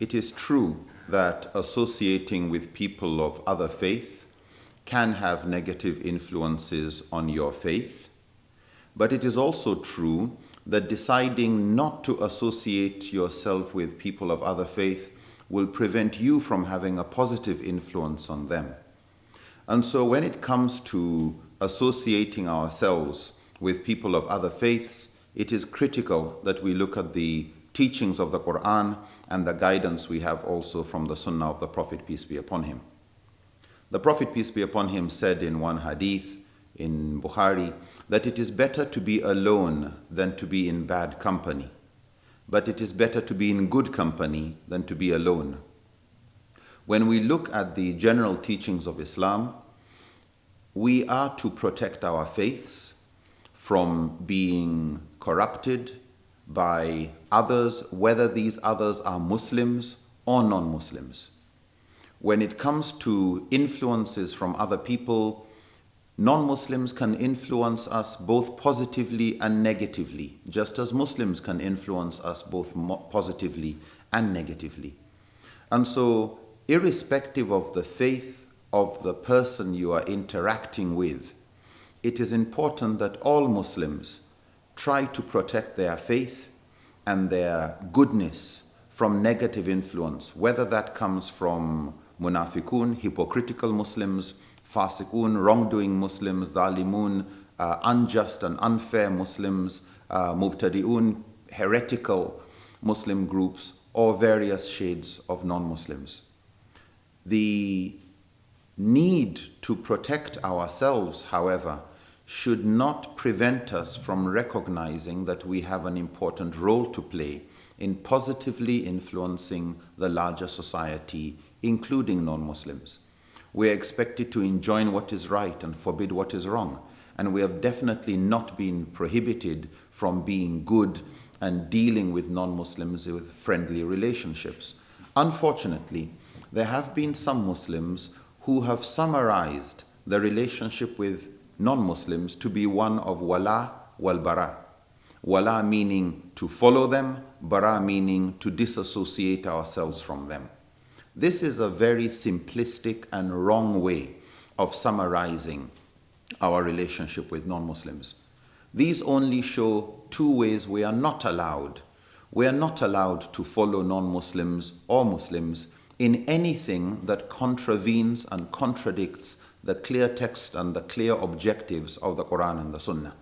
It is true that associating with people of other faith can have negative influences on your faith, but it is also true that deciding not to associate yourself with people of other faith will prevent you from having a positive influence on them. And so when it comes to associating ourselves with people of other faiths, it is critical that we look at the teachings of the Quran and the guidance we have also from the Sunnah of the Prophet, peace be upon him. The Prophet, peace be upon him, said in one hadith in Bukhari that it is better to be alone than to be in bad company, but it is better to be in good company than to be alone. When we look at the general teachings of Islam, we are to protect our faiths from being corrupted by others, whether these others are Muslims or non Muslims. When it comes to influences from other people, non Muslims can influence us both positively and negatively, just as Muslims can influence us both positively and negatively. And so, irrespective of the faith of the person you are interacting with, it is important that all Muslims try to protect their faith and their goodness from negative influence, whether that comes from munafiqun, hypocritical Muslims, fasiqun, wrongdoing Muslims, dhalimun, uh, unjust and unfair Muslims, uh, mubtadi'un, heretical Muslim groups, or various shades of non-Muslims. The need to protect ourselves, however, should not prevent us from recognizing that we have an important role to play in positively influencing the larger society, including non-Muslims. We are expected to enjoin what is right and forbid what is wrong, and we have definitely not been prohibited from being good and dealing with non-Muslims with friendly relationships. Unfortunately, there have been some Muslims who have summarized the relationship with non-Muslims to be one of wala wal bara. Wala meaning to follow them, bara meaning to disassociate ourselves from them. This is a very simplistic and wrong way of summarizing our relationship with non-Muslims. These only show two ways we are not allowed. We are not allowed to follow non-Muslims or Muslims in anything that contravenes and contradicts the clear text and the clear objectives of the Quran and the Sunnah.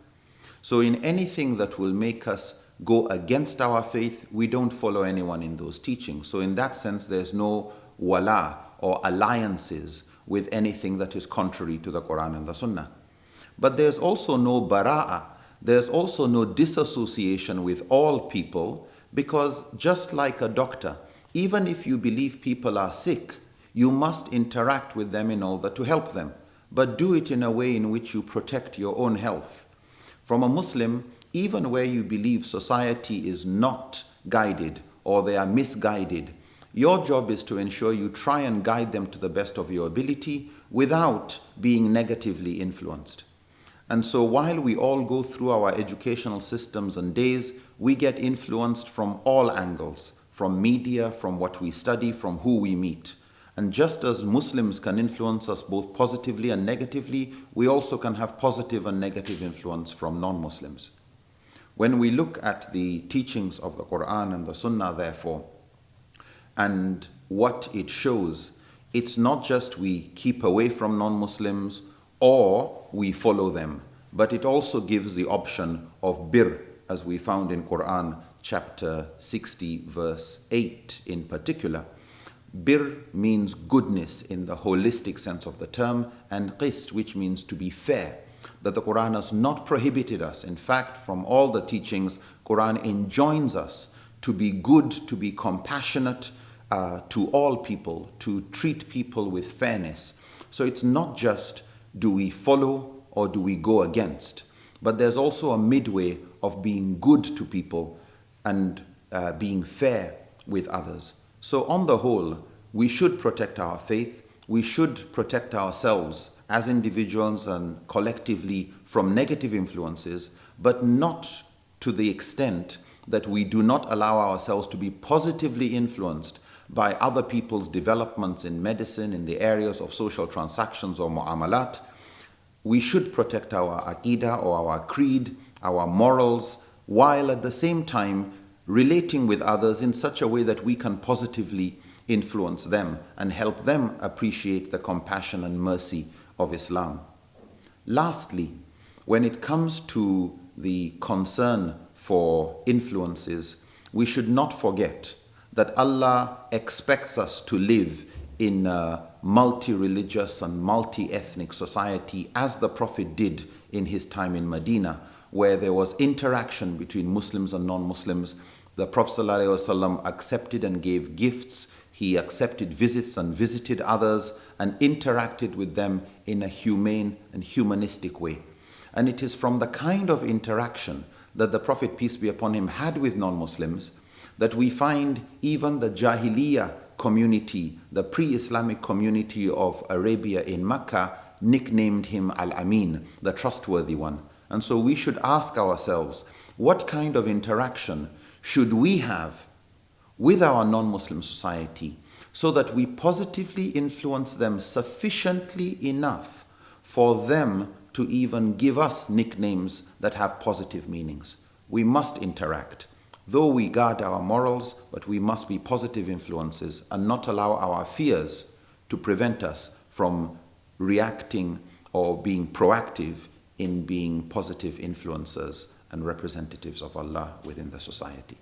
So in anything that will make us go against our faith, we don't follow anyone in those teachings. So in that sense, there's no wala or alliances with anything that is contrary to the Quran and the Sunnah. But there's also no bara'a, there's also no disassociation with all people because just like a doctor, even if you believe people are sick, you must interact with them in order to help them, but do it in a way in which you protect your own health. From a Muslim, even where you believe society is not guided or they are misguided, your job is to ensure you try and guide them to the best of your ability without being negatively influenced. And so while we all go through our educational systems and days, we get influenced from all angles, from media, from what we study, from who we meet. And just as Muslims can influence us both positively and negatively, we also can have positive and negative influence from non-Muslims. When we look at the teachings of the Quran and the Sunnah, therefore, and what it shows, it's not just we keep away from non-Muslims or we follow them, but it also gives the option of bir, as we found in Quran chapter 60, verse 8 in particular, Bir means goodness in the holistic sense of the term, and qist, which means to be fair. That the Quran has not prohibited us. In fact, from all the teachings, Quran enjoins us to be good, to be compassionate uh, to all people, to treat people with fairness. So it's not just do we follow or do we go against, but there's also a midway of being good to people and uh, being fair with others. So on the whole, we should protect our faith. We should protect ourselves as individuals and collectively from negative influences, but not to the extent that we do not allow ourselves to be positively influenced by other people's developments in medicine, in the areas of social transactions or mu'amalat. We should protect our aqidah or our creed, our morals, while at the same time relating with others in such a way that we can positively influence them and help them appreciate the compassion and mercy of Islam. Lastly, when it comes to the concern for influences, we should not forget that Allah expects us to live in a multi-religious and multi-ethnic society as the Prophet did in his time in Medina, where there was interaction between Muslims and non-Muslims. The Prophet ﷺ accepted and gave gifts. He accepted visits and visited others and interacted with them in a humane and humanistic way. And it is from the kind of interaction that the Prophet, peace be upon him, had with non-Muslims that we find even the Jahiliyyah community, the pre-Islamic community of Arabia in Mecca, nicknamed him Al-Amin, the trustworthy one. And so we should ask ourselves, what kind of interaction should we have with our non-Muslim society so that we positively influence them sufficiently enough for them to even give us nicknames that have positive meanings. We must interact. Though we guard our morals, but we must be positive influences and not allow our fears to prevent us from reacting or being proactive in being positive influencers and representatives of Allah within the society.